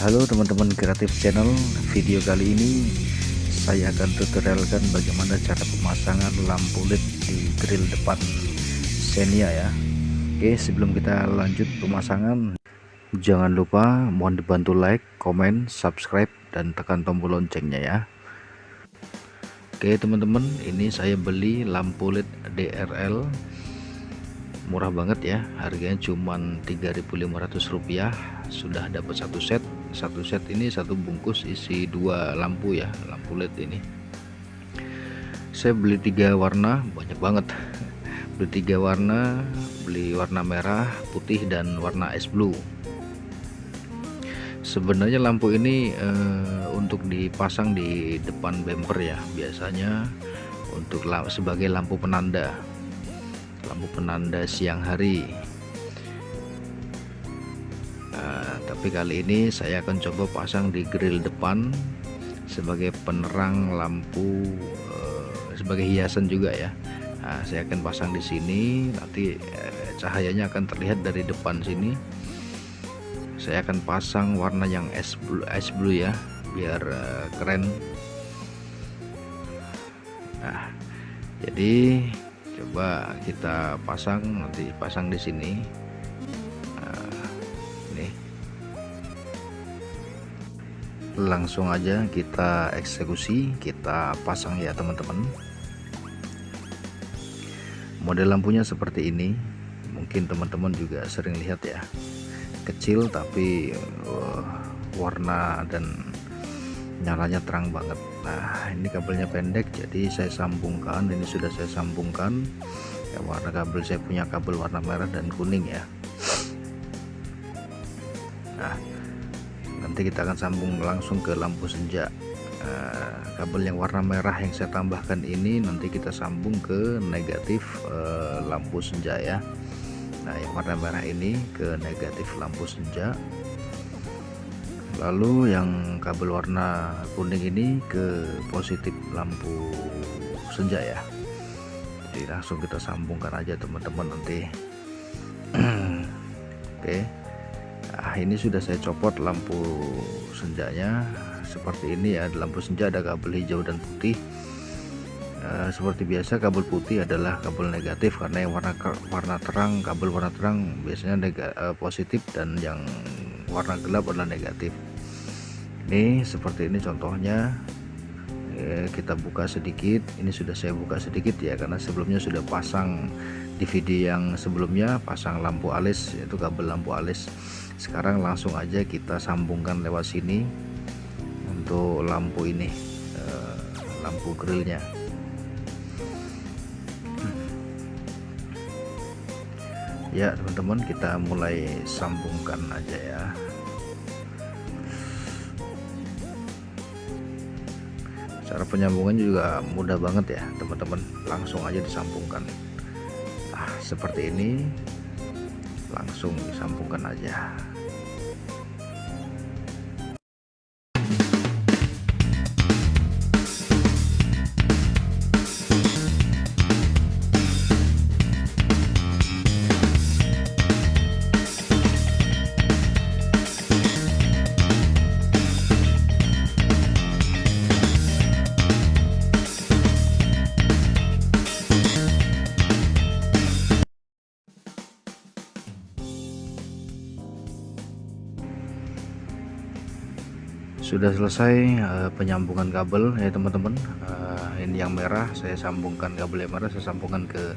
Halo teman-teman kreatif channel video kali ini saya akan tutorialkan bagaimana cara pemasangan lampu led di grill depan Xenia ya. Oke sebelum kita lanjut pemasangan jangan lupa mohon dibantu like komen subscribe dan tekan tombol loncengnya ya. Oke teman-teman ini saya beli lampu led DRL murah banget ya harganya cuman 3.500 rupiah. Sudah dapat satu set satu set ini satu bungkus isi dua lampu ya lampu led ini. Saya beli tiga warna banyak banget. Beli tiga warna beli warna merah putih dan warna es blue. Sebenarnya lampu ini uh, untuk dipasang di depan bumper ya. Biasanya untuk sebagai lampu penanda. Lampu penanda siang hari tapi kali ini saya akan coba pasang di grill depan sebagai penerang lampu uh, sebagai hiasan juga ya. Nah, saya akan pasang di sini. Nanti uh, cahayanya akan terlihat dari depan sini. Saya akan pasang warna yang es blue, es blue ya biar uh, keren. Nah jadi coba kita pasang nanti pasang di sini langsung aja kita eksekusi kita pasang ya teman-teman. Model lampunya seperti ini mungkin teman-teman juga sering lihat ya. Kecil tapi uh, warna dan nyalanya terang banget. Nah ini kabelnya pendek jadi saya sambungkan. Ini sudah saya sambungkan. Ya warna kabel saya punya kabel warna merah dan kuning ya. Nah nanti kita akan sambung langsung ke lampu senja. Uh, kabel yang warna merah yang saya tambahkan ini nanti kita sambung ke negatif uh, lampu senja ya. Nah yang warna merah ini ke negatif lampu senja. Lalu yang kabel warna kuning ini ke positif lampu senja ya. Jadi langsung kita sambungkan aja teman-teman nanti. Oke. okay nah ini sudah saya copot lampu senjanya. Seperti ini ya lampu senja ada kabel hijau dan putih. Uh, seperti biasa kabel putih adalah kabel negatif karena yang warna warna terang kabel warna terang biasanya nega, uh, positif dan yang warna gelap adalah negatif. Ini seperti ini contohnya. Eh, kita buka sedikit. Ini sudah saya buka sedikit ya karena sebelumnya sudah pasang video yang sebelumnya pasang lampu alis yaitu kabel lampu alis sekarang langsung aja kita sambungkan lewat sini untuk lampu ini eh, lampu grillnya. Ya teman-teman kita mulai sambungkan aja ya. Cara penyambungannya juga mudah banget ya teman-teman. Langsung aja disambungkan. Nah seperti ini langsung disambungkan aja sudah selesai uh, penyambungan kabel ya teman-teman. Uh, ini yang merah saya sambungkan kabel yang merah saya sambungkan ke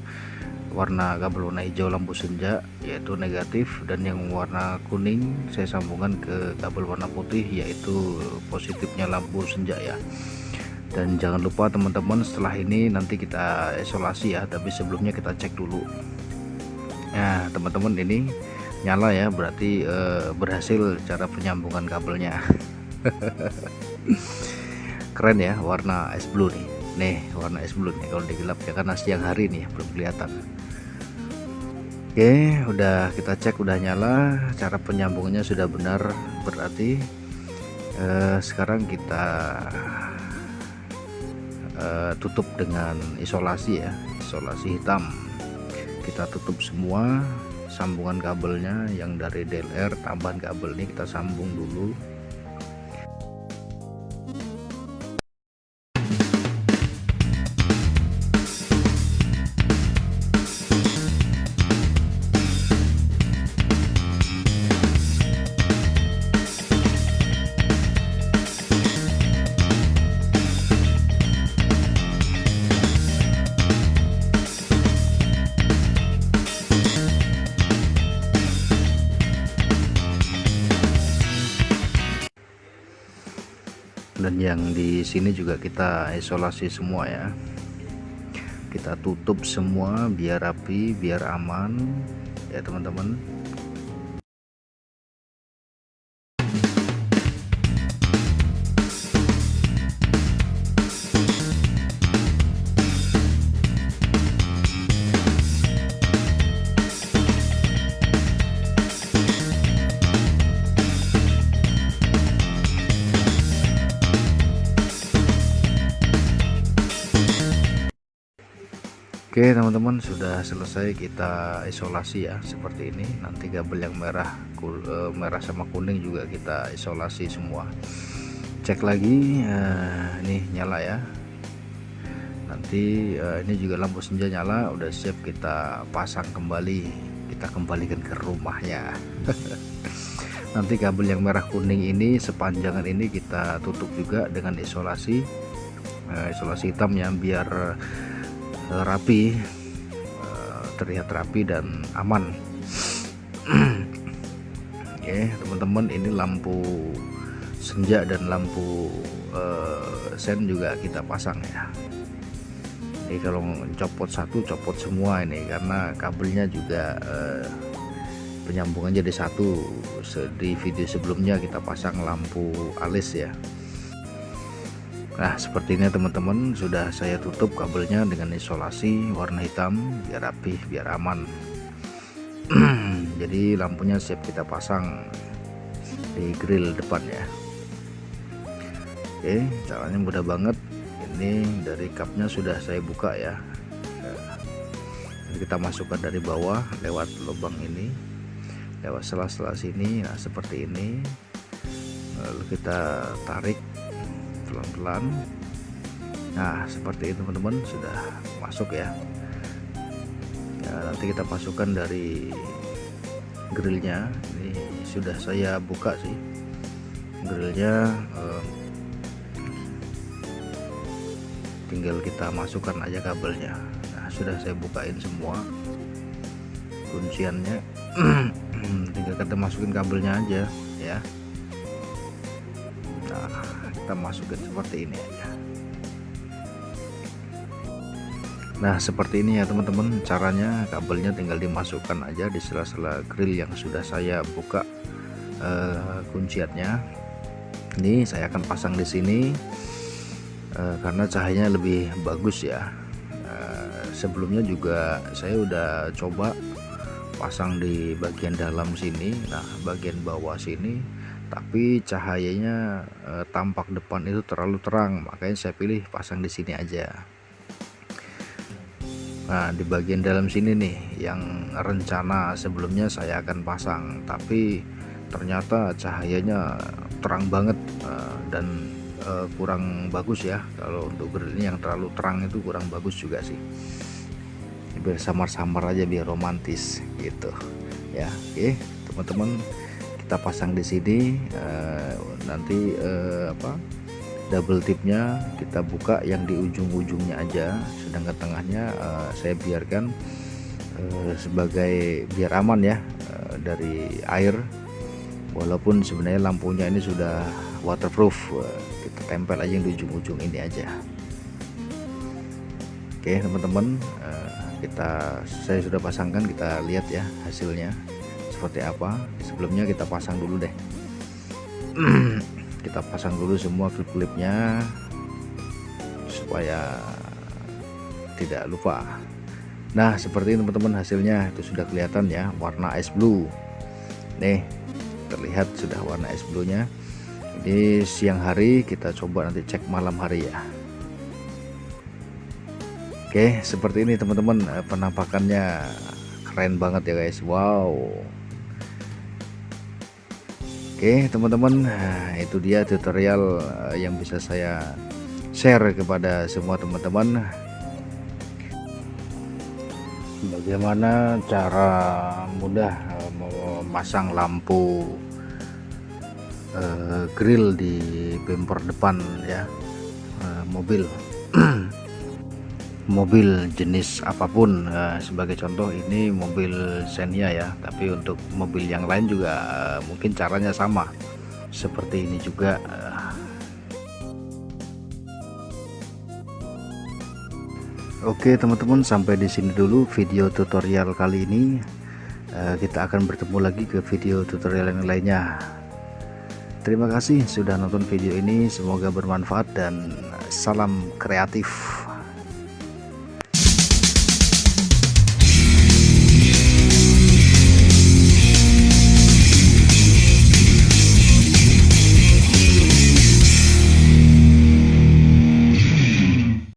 warna kabel warna hijau lampu senja yaitu negatif. Dan yang warna kuning saya sambungkan ke kabel warna putih yaitu positifnya lampu senja ya. Dan jangan lupa teman-teman setelah ini nanti kita isolasi ya. Tapi sebelumnya kita cek dulu. Nah teman-teman ini nyala ya. Berarti uh, berhasil cara penyambungan kabelnya keren ya warna es blue nih. Nih warna es blue nih kalau digelap ya karena siang hari nih belum kelihatan. Oke udah kita cek udah nyala. Cara penyambungannya sudah benar berarti eh, sekarang kita eh, tutup dengan isolasi ya isolasi hitam. Kita tutup semua sambungan kabelnya yang dari DLR tambahan kabel ini kita sambung dulu dan yang di sini juga kita isolasi semua ya. Kita tutup semua biar rapi biar aman. Ya teman-teman Oke teman-teman sudah selesai kita isolasi ya seperti ini. Nanti kabel yang merah kul, e, merah sama kuning juga kita isolasi semua. Cek lagi e, ini nyala ya. Nanti e, ini juga lampu senja nyala udah siap kita pasang kembali. Kita kembalikan ke rumahnya. Nanti kabel yang merah kuning ini sepanjangan ini kita tutup juga dengan isolasi. E, isolasi hitam ya biar Eh, rapi eh, terlihat rapi dan aman. Oke teman-teman ini lampu senja dan lampu uh, sen juga kita pasang ya. Ini kalau copot satu copot semua ini karena kabelnya juga uh, penyambungan jadi satu. Di video sebelumnya kita pasang lampu alis ya Nah seperti ini teman-teman sudah saya tutup kabelnya dengan isolasi warna hitam biar rapi biar aman. Jadi lampunya siap kita pasang di grill depan ya. Oke caranya mudah banget. Ini dari cupnya sudah saya buka ya. Kita masukkan dari bawah lewat lubang ini lewat sela-sela sini. Nah seperti ini. Lalu kita tarik pelan-pelan. Nah seperti itu teman-teman sudah masuk ya. Ya nanti kita masukkan dari grillnya. Ini sudah saya buka sih grillnya eh, tinggal kita masukkan aja kabelnya. Nah sudah saya bukain semua kunciannya. Tinggal kita masukin kabelnya aja ya kita masukin seperti ini aja. Nah seperti ini ya teman-teman. Caranya kabelnya tinggal dimasukkan aja di sela-sela grill yang sudah saya buka uh, kunciannya ini saya akan pasang di sini uh, karena cahayanya lebih bagus ya. Uh, sebelumnya juga saya udah coba pasang di bagian dalam sini. Nah bagian bawah sini tapi cahayanya e, tampak depan itu terlalu terang makanya saya pilih pasang di sini aja. Nah di bagian dalam sini nih yang rencana sebelumnya saya akan pasang tapi ternyata cahayanya terang banget e, dan e, kurang bagus ya. Kalau untuk grill ini yang terlalu terang itu kurang bagus juga sih. Biar samar-samar aja biar romantis gitu. Ya oke teman-teman kita pasang di sini uh, nanti uh, apa double tipnya kita buka yang di ujung-ujungnya aja sedangkan tengahnya uh, saya biarkan uh, sebagai biar aman ya uh, dari air. Walaupun sebenarnya lampunya ini sudah waterproof kita tempel aja yang di ujung-ujung ini aja. Oke teman-teman kita saya sudah pasangkan kita lihat ya hasilnya seperti apa sebelumnya kita pasang dulu deh. Kita pasang dulu semua klip-klipnya supaya tidak lupa. Nah seperti ini teman-teman hasilnya itu sudah kelihatan ya warna ice blue. Nih terlihat sudah warna ice blue nya ini siang hari kita coba nanti cek malam hari ya. Oke seperti ini teman-teman penampakannya keren banget ya guys. Wow Oke teman-teman nah, itu dia tutorial eh, yang bisa saya share kepada semua teman-teman. Bagaimana cara mudah eh, memasang lampu uh, grill di bumper depan ya mobil mobil jenis apa pun eh, sebagai contoh ini mobil Xenia ya tapi untuk mobil yang lain juga eh, mungkin caranya sama. Seperti ini juga. Eh. Oke teman-teman sampai di sini dulu video tutorial kali ini. Kita akan bertemu lagi ke video tutorial yang lainnya. Terima kasih sudah nonton video ini. Semoga bermanfaat dan salam kreatif.